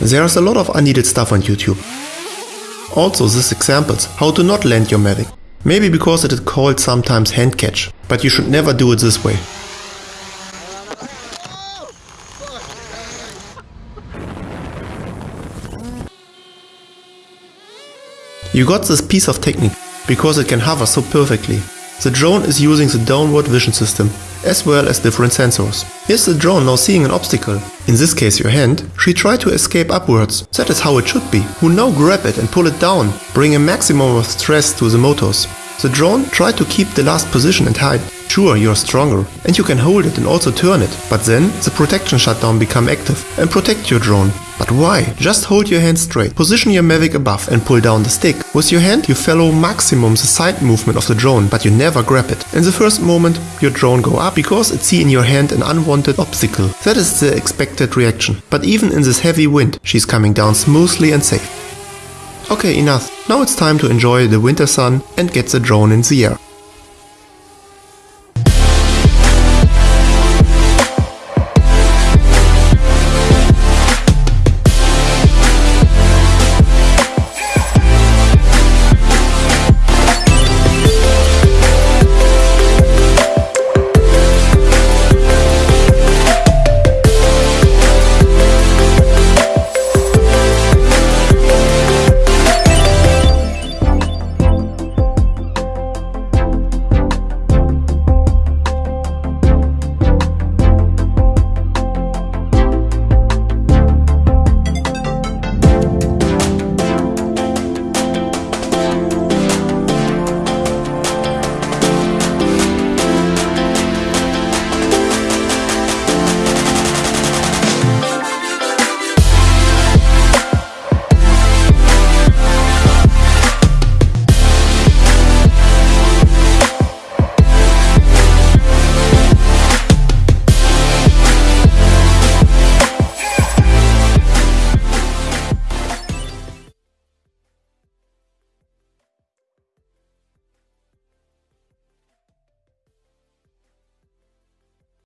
There's a lot of unneeded stuff on YouTube. Also this examples how to not land your Mavic. Maybe because it is called sometimes hand catch, but you should never do it this way. You got this piece of technique because it can hover so perfectly. The drone is using the downward vision system as well as different sensors. Here's the drone now seeing an obstacle, in this case your hand, she tried to escape upwards. That is how it should be. Who now grab it and pull it down, bring a maximum of stress to the motors. The drone tried to keep the last position and hide. Sure, you're stronger and you can hold it and also turn it, but then the protection shutdown become active and protect your drone. But why? Just hold your hand straight, position your Mavic above and pull down the stick. With your hand you follow maximum the side movement of the drone, but you never grab it. In the first moment your drone go up because it see in your hand an unwanted obstacle. That is the expected reaction. But even in this heavy wind, she's coming down smoothly and safe. Okay, enough. Now it's time to enjoy the winter sun and get the drone in the air.